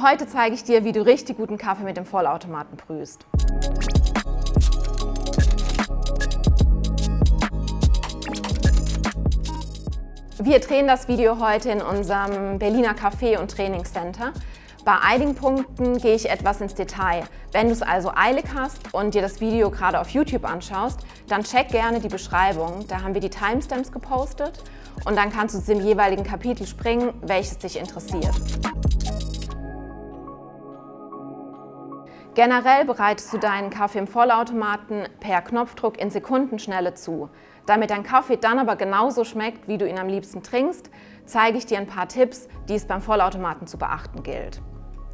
Heute zeige ich dir, wie du richtig guten Kaffee mit dem Vollautomaten brühst. Wir drehen das Video heute in unserem Berliner Café- und Trainingscenter. Bei einigen Punkten gehe ich etwas ins Detail. Wenn du es also eilig hast und dir das Video gerade auf YouTube anschaust, dann check gerne die Beschreibung. Da haben wir die Timestamps gepostet und dann kannst du zu dem jeweiligen Kapitel springen, welches dich interessiert. Generell bereitest du deinen Kaffee im Vollautomaten per Knopfdruck in Sekundenschnelle zu. Damit dein Kaffee dann aber genauso schmeckt, wie du ihn am liebsten trinkst, zeige ich dir ein paar Tipps, die es beim Vollautomaten zu beachten gilt.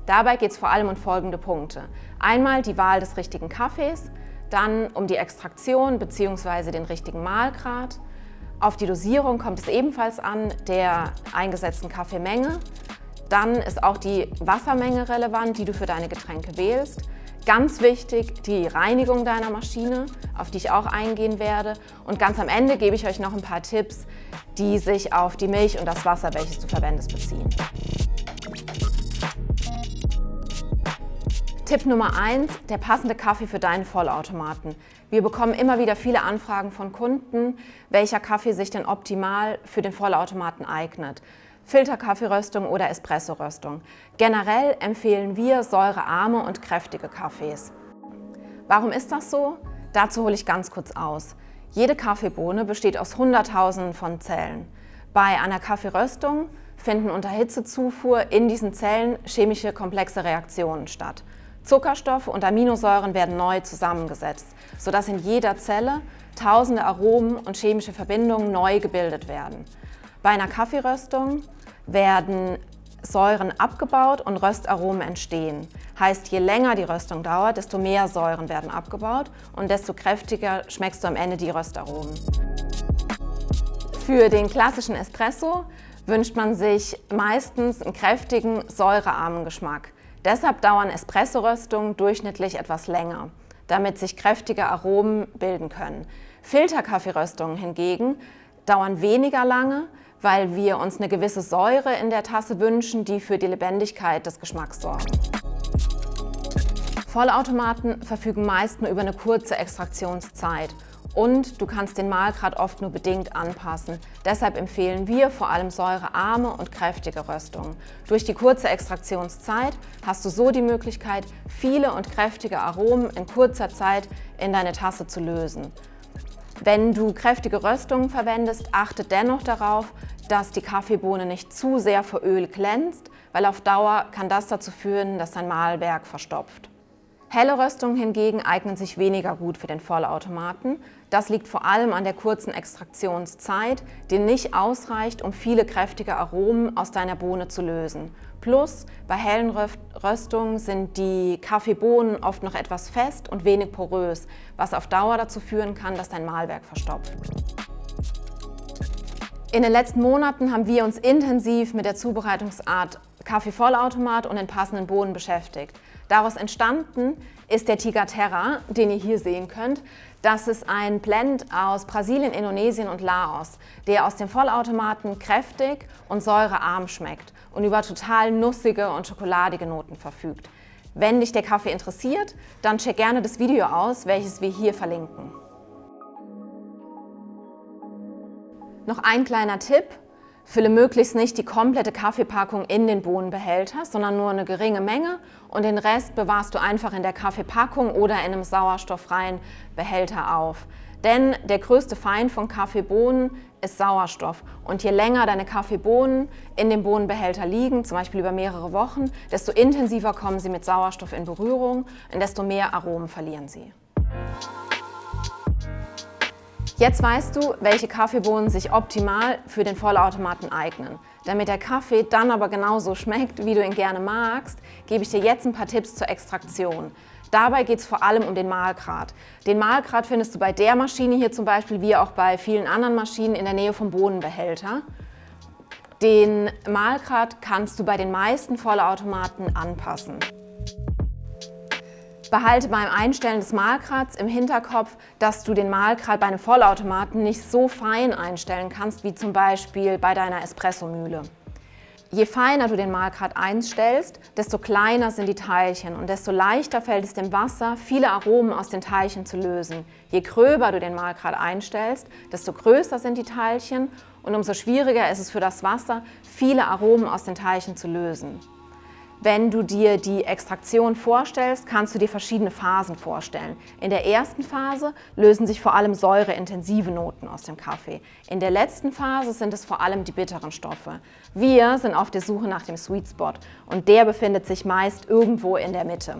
Dabei geht es vor allem um folgende Punkte. Einmal die Wahl des richtigen Kaffees, dann um die Extraktion bzw. den richtigen Mahlgrad. Auf die Dosierung kommt es ebenfalls an, der eingesetzten Kaffeemenge. Dann ist auch die Wassermenge relevant, die du für deine Getränke wählst. Ganz wichtig die Reinigung deiner Maschine, auf die ich auch eingehen werde. Und ganz am Ende gebe ich euch noch ein paar Tipps, die sich auf die Milch und das Wasser, welches du verwendest, beziehen. Tipp Nummer 1, der passende Kaffee für deinen Vollautomaten. Wir bekommen immer wieder viele Anfragen von Kunden, welcher Kaffee sich denn optimal für den Vollautomaten eignet. Filterkaffeeröstung oder Espressoröstung. Generell empfehlen wir säurearme und kräftige Kaffees. Warum ist das so? Dazu hole ich ganz kurz aus. Jede Kaffeebohne besteht aus Hunderttausenden von Zellen. Bei einer Kaffeeröstung finden unter Hitzezufuhr in diesen Zellen chemische komplexe Reaktionen statt. Zuckerstoffe und Aminosäuren werden neu zusammengesetzt, sodass in jeder Zelle tausende Aromen und chemische Verbindungen neu gebildet werden. Bei einer Kaffeeröstung werden Säuren abgebaut und Röstaromen entstehen. Heißt, je länger die Röstung dauert, desto mehr Säuren werden abgebaut und desto kräftiger schmeckst du am Ende die Röstaromen. Für den klassischen Espresso wünscht man sich meistens einen kräftigen, säurearmen Geschmack. Deshalb dauern Espresso-Röstungen durchschnittlich etwas länger, damit sich kräftige Aromen bilden können. Filterkaffeeröstungen hingegen dauern weniger lange, weil wir uns eine gewisse Säure in der Tasse wünschen, die für die Lebendigkeit des Geschmacks sorgen. Vollautomaten verfügen meist nur über eine kurze Extraktionszeit und du kannst den Mahlgrad oft nur bedingt anpassen. Deshalb empfehlen wir vor allem säurearme und kräftige Röstungen. Durch die kurze Extraktionszeit hast du so die Möglichkeit, viele und kräftige Aromen in kurzer Zeit in deine Tasse zu lösen. Wenn du kräftige Röstungen verwendest, achte dennoch darauf, dass die Kaffeebohne nicht zu sehr vor Öl glänzt, weil auf Dauer kann das dazu führen, dass dein Mahlwerk verstopft. Helle Röstungen hingegen eignen sich weniger gut für den Vollautomaten. Das liegt vor allem an der kurzen Extraktionszeit, die nicht ausreicht, um viele kräftige Aromen aus deiner Bohne zu lösen. Plus, bei hellen Röstungen sind die Kaffeebohnen oft noch etwas fest und wenig porös, was auf Dauer dazu führen kann, dass dein Mahlwerk verstopft. In den letzten Monaten haben wir uns intensiv mit der Zubereitungsart Kaffeevollautomat und den passenden Bohnen beschäftigt. Daraus entstanden ist der Tiger Terra, den ihr hier sehen könnt. Das ist ein Blend aus Brasilien, Indonesien und Laos, der aus dem Vollautomaten kräftig und säurearm schmeckt und über total nussige und schokoladige Noten verfügt. Wenn dich der Kaffee interessiert, dann check gerne das Video aus, welches wir hier verlinken. Noch ein kleiner Tipp. Fülle möglichst nicht die komplette Kaffeepackung in den Bohnenbehälter, sondern nur eine geringe Menge und den Rest bewahrst du einfach in der Kaffeepackung oder in einem sauerstofffreien Behälter auf. Denn der größte Feind von Kaffeebohnen ist Sauerstoff. Und je länger deine Kaffeebohnen in dem Bohnenbehälter liegen, zum Beispiel über mehrere Wochen, desto intensiver kommen sie mit Sauerstoff in Berührung und desto mehr Aromen verlieren sie. Jetzt weißt du, welche Kaffeebohnen sich optimal für den Vollautomaten eignen. Damit der Kaffee dann aber genauso schmeckt, wie du ihn gerne magst, gebe ich dir jetzt ein paar Tipps zur Extraktion. Dabei geht es vor allem um den Mahlgrad. Den Mahlgrad findest du bei der Maschine hier zum Beispiel, wie auch bei vielen anderen Maschinen in der Nähe vom Bohnenbehälter. Den Mahlgrad kannst du bei den meisten Vollautomaten anpassen. Behalte beim Einstellen des Mahlgrads im Hinterkopf, dass du den Mahlgrad bei einem Vollautomaten nicht so fein einstellen kannst, wie zum Beispiel bei deiner Espressomühle. Je feiner du den Mahlgrad einstellst, desto kleiner sind die Teilchen und desto leichter fällt es dem Wasser, viele Aromen aus den Teilchen zu lösen. Je gröber du den Mahlgrad einstellst, desto größer sind die Teilchen und umso schwieriger ist es für das Wasser, viele Aromen aus den Teilchen zu lösen. Wenn du dir die Extraktion vorstellst, kannst du dir verschiedene Phasen vorstellen. In der ersten Phase lösen sich vor allem säureintensive Noten aus dem Kaffee. In der letzten Phase sind es vor allem die bitteren Stoffe. Wir sind auf der Suche nach dem Sweet Spot und der befindet sich meist irgendwo in der Mitte.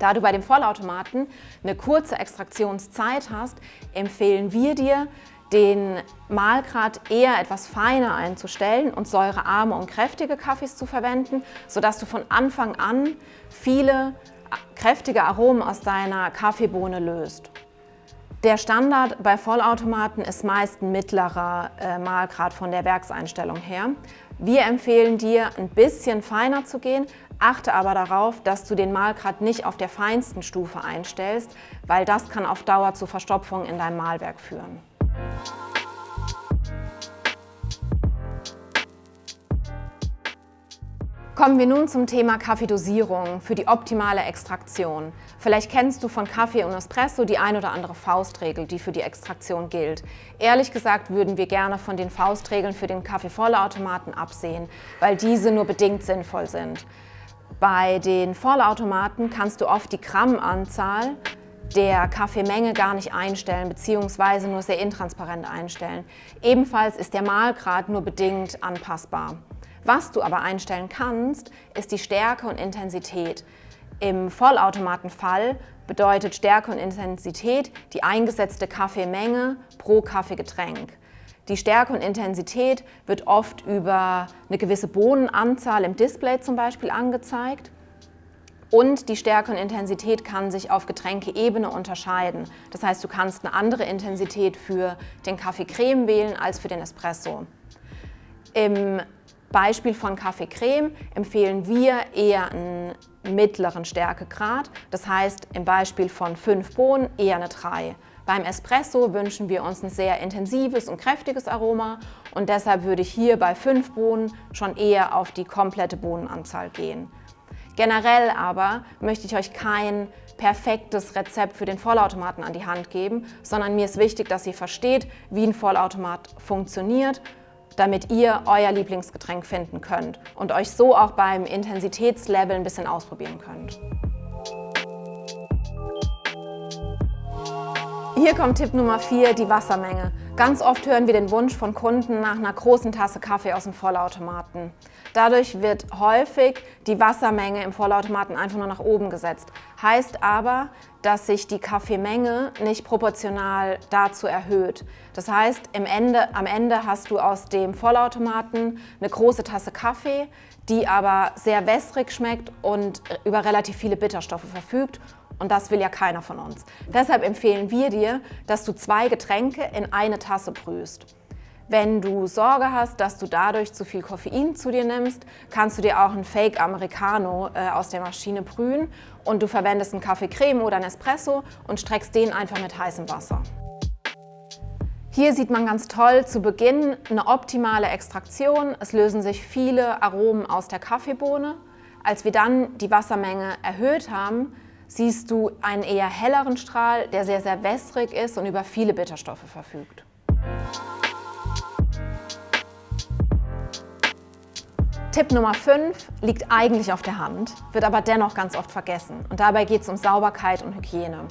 Da du bei dem Vollautomaten eine kurze Extraktionszeit hast, empfehlen wir dir, den Mahlgrad eher etwas feiner einzustellen und säurearme und kräftige Kaffees zu verwenden, sodass du von Anfang an viele kräftige Aromen aus deiner Kaffeebohne löst. Der Standard bei Vollautomaten ist meist ein mittlerer äh, Mahlgrad von der Werkseinstellung her. Wir empfehlen dir, ein bisschen feiner zu gehen, achte aber darauf, dass du den Mahlgrad nicht auf der feinsten Stufe einstellst, weil das kann auf Dauer zu Verstopfung in deinem Mahlwerk führen. Kommen wir nun zum Thema Kaffeedosierung für die optimale Extraktion. Vielleicht kennst du von Kaffee und Espresso die ein oder andere Faustregel, die für die Extraktion gilt. Ehrlich gesagt würden wir gerne von den Faustregeln für den Kaffeevollautomaten absehen, weil diese nur bedingt sinnvoll sind. Bei den Vollautomaten kannst du oft die Grammanzahl der Kaffeemenge gar nicht einstellen bzw. nur sehr intransparent einstellen. Ebenfalls ist der Mahlgrad nur bedingt anpassbar. Was du aber einstellen kannst, ist die Stärke und Intensität. Im Vollautomatenfall bedeutet Stärke und Intensität die eingesetzte Kaffeemenge pro Kaffeegetränk. Die Stärke und Intensität wird oft über eine gewisse Bohnenanzahl im Display zum Beispiel angezeigt. Und die Stärke und Intensität kann sich auf Getränkeebene unterscheiden. Das heißt, du kannst eine andere Intensität für den Kaffee Creme wählen als für den Espresso. Im Beispiel von Kaffee Creme empfehlen wir eher einen mittleren Stärkegrad. Das heißt, im Beispiel von 5 Bohnen eher eine 3. Beim Espresso wünschen wir uns ein sehr intensives und kräftiges Aroma und deshalb würde ich hier bei 5 Bohnen schon eher auf die komplette Bohnenanzahl gehen. Generell aber möchte ich euch kein perfektes Rezept für den Vollautomaten an die Hand geben, sondern mir ist wichtig, dass ihr versteht, wie ein Vollautomat funktioniert damit ihr euer Lieblingsgetränk finden könnt und euch so auch beim Intensitätslevel ein bisschen ausprobieren könnt. Hier kommt Tipp Nummer 4, die Wassermenge. Ganz oft hören wir den Wunsch von Kunden nach einer großen Tasse Kaffee aus dem Vollautomaten. Dadurch wird häufig die Wassermenge im Vollautomaten einfach nur nach oben gesetzt. Heißt aber, dass sich die Kaffeemenge nicht proportional dazu erhöht. Das heißt, Ende, am Ende hast du aus dem Vollautomaten eine große Tasse Kaffee, die aber sehr wässrig schmeckt und über relativ viele Bitterstoffe verfügt und das will ja keiner von uns. Deshalb empfehlen wir dir, dass du zwei Getränke in eine Tasse brühst. Wenn du Sorge hast, dass du dadurch zu viel Koffein zu dir nimmst, kannst du dir auch einen Fake Americano äh, aus der Maschine brühen und du verwendest einen Kaffee Creme oder einen Espresso und streckst den einfach mit heißem Wasser. Hier sieht man ganz toll zu Beginn eine optimale Extraktion. Es lösen sich viele Aromen aus der Kaffeebohne. Als wir dann die Wassermenge erhöht haben, siehst du einen eher helleren Strahl, der sehr, sehr wässrig ist und über viele Bitterstoffe verfügt. Tipp Nummer 5 liegt eigentlich auf der Hand, wird aber dennoch ganz oft vergessen. Und dabei geht es um Sauberkeit und Hygiene.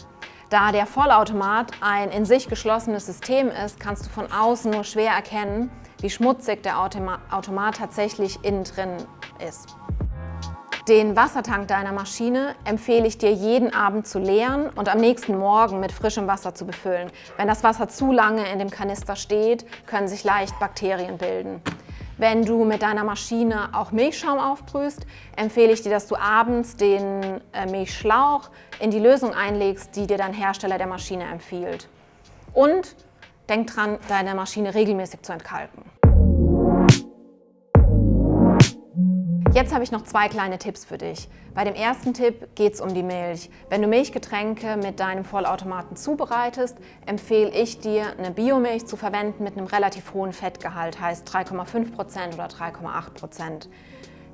Da der Vollautomat ein in sich geschlossenes System ist, kannst du von außen nur schwer erkennen, wie schmutzig der Automat tatsächlich innen drin ist. Den Wassertank deiner Maschine empfehle ich dir jeden Abend zu leeren und am nächsten Morgen mit frischem Wasser zu befüllen. Wenn das Wasser zu lange in dem Kanister steht, können sich leicht Bakterien bilden. Wenn du mit deiner Maschine auch Milchschaum aufbrühst, empfehle ich dir, dass du abends den äh, Milchschlauch in die Lösung einlegst, die dir dein Hersteller der Maschine empfiehlt. Und denk dran, deine Maschine regelmäßig zu entkalken. Jetzt habe ich noch zwei kleine Tipps für dich. Bei dem ersten Tipp geht es um die Milch. Wenn du Milchgetränke mit deinem Vollautomaten zubereitest, empfehle ich dir, eine Biomilch zu verwenden mit einem relativ hohen Fettgehalt, heißt 3,5% oder 3,8%.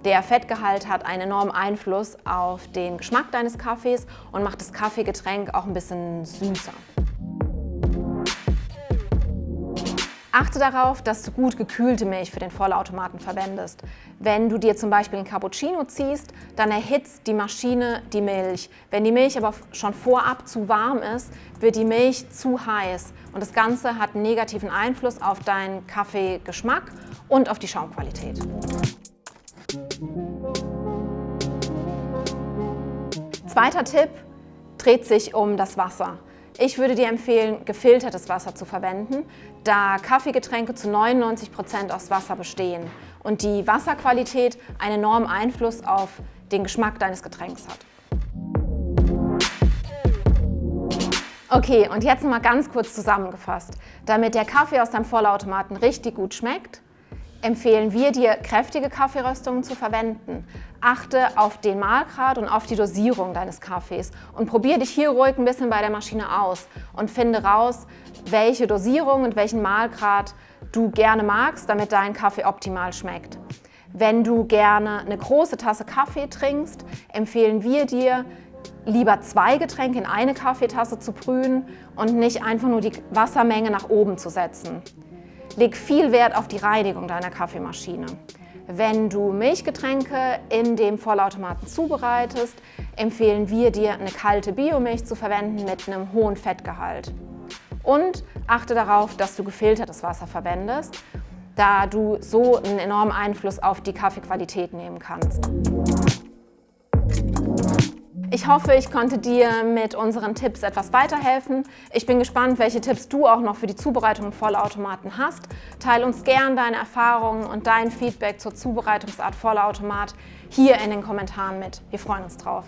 Der Fettgehalt hat einen enormen Einfluss auf den Geschmack deines Kaffees und macht das Kaffeegetränk auch ein bisschen süßer. Achte darauf, dass du gut gekühlte Milch für den Vollautomaten verwendest. Wenn du dir zum Beispiel einen Cappuccino ziehst, dann erhitzt die Maschine die Milch. Wenn die Milch aber schon vorab zu warm ist, wird die Milch zu heiß und das Ganze hat einen negativen Einfluss auf deinen Kaffeegeschmack und auf die Schaumqualität. Zweiter Tipp dreht sich um das Wasser. Ich würde dir empfehlen, gefiltertes Wasser zu verwenden, da Kaffeegetränke zu 99 Prozent aus Wasser bestehen und die Wasserqualität einen enormen Einfluss auf den Geschmack deines Getränks hat. Okay, und jetzt noch mal ganz kurz zusammengefasst. Damit der Kaffee aus deinem Vollautomaten richtig gut schmeckt, empfehlen wir dir, kräftige Kaffeeröstungen zu verwenden. Achte auf den Mahlgrad und auf die Dosierung deines Kaffees und probier dich hier ruhig ein bisschen bei der Maschine aus und finde raus, welche Dosierung und welchen Mahlgrad du gerne magst, damit dein Kaffee optimal schmeckt. Wenn du gerne eine große Tasse Kaffee trinkst, empfehlen wir dir, lieber zwei Getränke in eine Kaffeetasse zu brühen und nicht einfach nur die Wassermenge nach oben zu setzen. Leg viel Wert auf die Reinigung deiner Kaffeemaschine. Wenn du Milchgetränke in dem Vollautomaten zubereitest, empfehlen wir dir, eine kalte Biomilch zu verwenden mit einem hohen Fettgehalt. Und achte darauf, dass du gefiltertes Wasser verwendest, da du so einen enormen Einfluss auf die Kaffeequalität nehmen kannst. Ich hoffe, ich konnte dir mit unseren Tipps etwas weiterhelfen. Ich bin gespannt, welche Tipps du auch noch für die Zubereitung Vollautomaten hast. Teil uns gern deine Erfahrungen und dein Feedback zur Zubereitungsart Vollautomat hier in den Kommentaren mit. Wir freuen uns drauf.